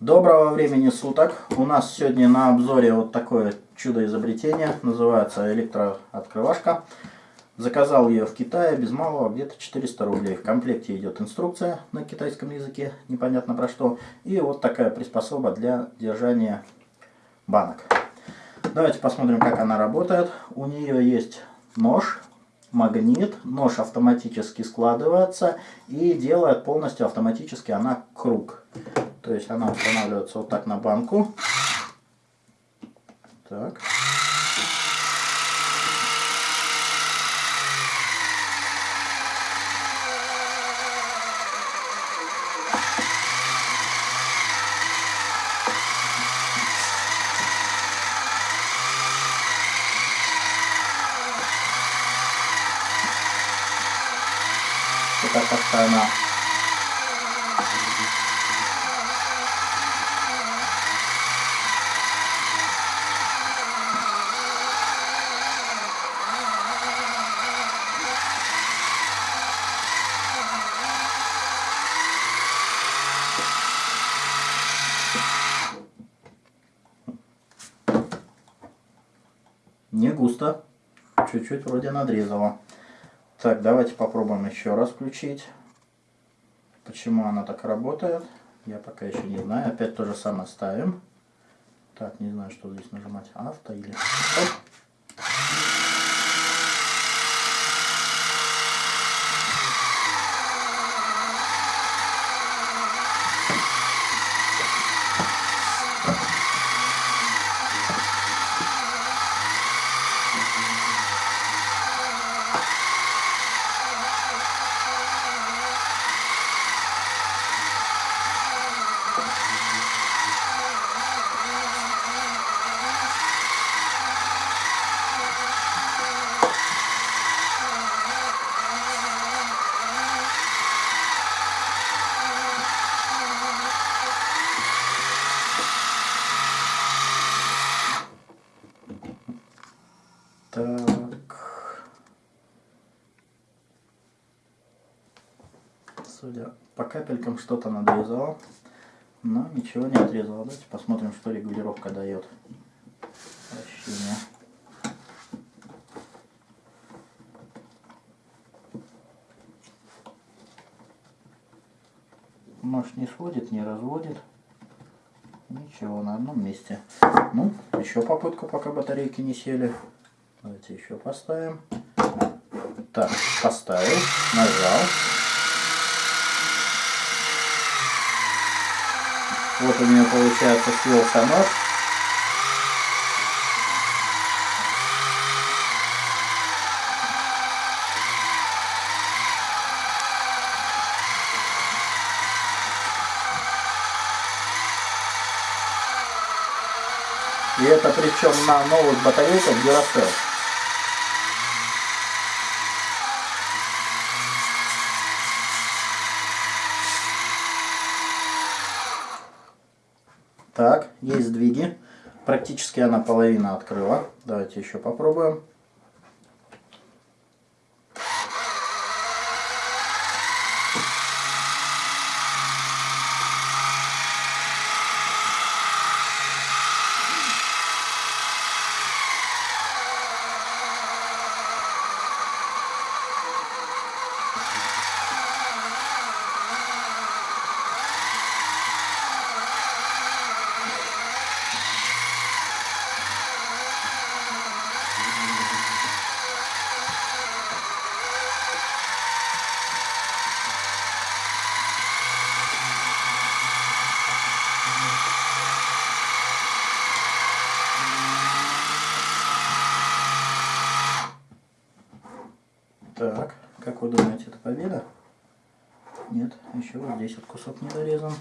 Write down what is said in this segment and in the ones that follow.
Доброго времени суток! У нас сегодня на обзоре вот такое чудо изобретение, называется электрооткрывашка. Заказал ее в Китае без малого где-то 400 рублей. В комплекте идет инструкция на китайском языке, непонятно про что. И вот такая приспособа для держания банок. Давайте посмотрим, как она работает. У нее есть нож, магнит, нож автоматически складывается и делает полностью автоматически она круг. То есть она устанавливается вот так на банку. Так. Это как-то она Не густо. Чуть-чуть вроде надрезала. Так, давайте попробуем еще раз включить. Почему она так работает, я пока еще не знаю. Опять то же самое ставим. Так, не знаю, что здесь нажимать. Авто или... Оп. Так. Судя по капелькам что-то надрезал, но ничего не отрезал. Давайте посмотрим, что регулировка дает. Вращение. Нож не сводит, не разводит. Ничего, на одном месте. Ну, еще попытку, пока батарейки не сели. Давайте еще поставим. Так, поставил, нажал. Вот у меня получается слился нож. И это причем на новых батарейках Duracell. Так, есть сдвиги. Практически она половина открыла. Давайте еще попробуем. Так, как вы думаете, это победа? Нет, еще вот здесь вот кусок не дорезан.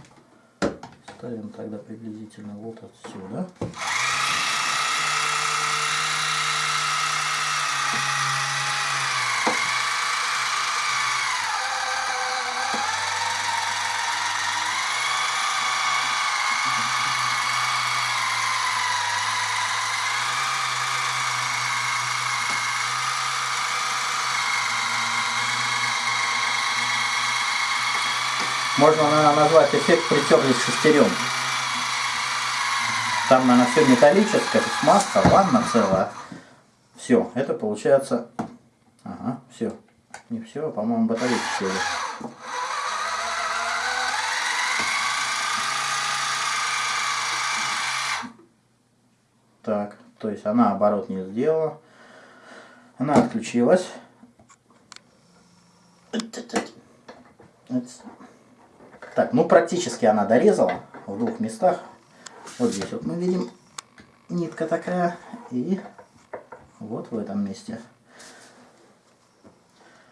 Ставим тогда приблизительно вот отсюда. Можно, наверное, назвать эффект притерлись шестерен. Там, наверное, все металлическое, смазка, ванна целая. Все, это получается... Ага, все. Не все, а, по-моему, батарейки сели. Так, то есть она оборот не сделала. Она отключилась. Так, ну практически она дорезала в двух местах. Вот здесь вот мы видим нитка такая и вот в этом месте.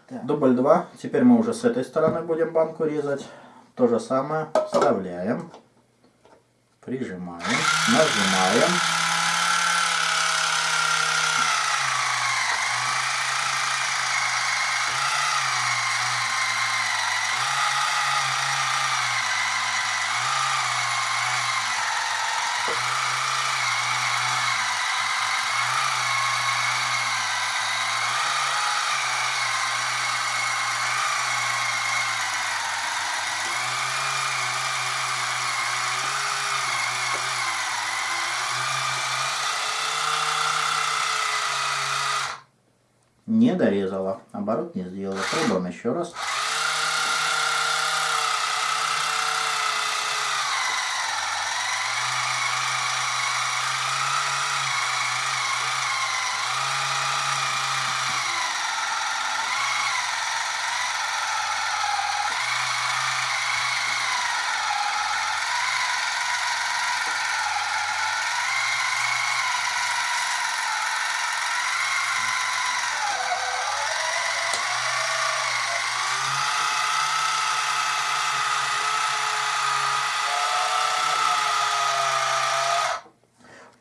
Так. Дубль 2. Теперь мы уже с этой стороны будем банку резать. То же самое. Вставляем. Прижимаем. Нажимаем. Не дорезала, оборот не сделала. Пробуем еще раз.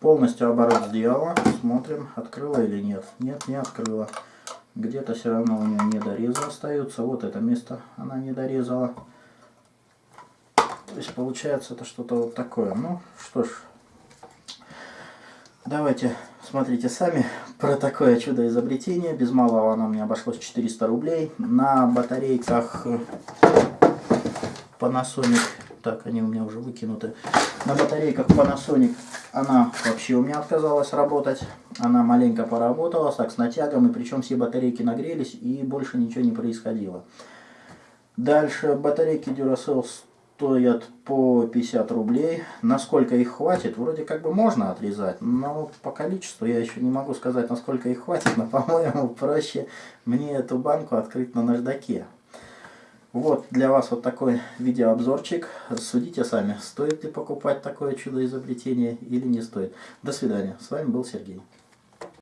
Полностью оборот сделала. Смотрим, открыла или нет. Нет, не открыла. Где-то все равно у нее недорезы остаются. Вот это место она не дорезала. То есть получается это что-то вот такое. Ну что ж, давайте смотрите сами про такое чудо изобретение. Без малого оно мне обошлось 400 рублей. На батарейках Panasonic так, они у меня уже выкинуты. На батарейках Panasonic она вообще у меня отказалась работать. Она маленько поработала, так, с натягом, и причем все батарейки нагрелись, и больше ничего не происходило. Дальше батарейки Duracell стоят по 50 рублей. Насколько их хватит, вроде как бы можно отрезать, но по количеству я еще не могу сказать, насколько их хватит, но, по-моему, проще мне эту банку открыть на наждаке. Вот для вас вот такой видеообзорчик. Судите сами, стоит ли покупать такое чудо изобретение или не стоит. До свидания. С вами был Сергей.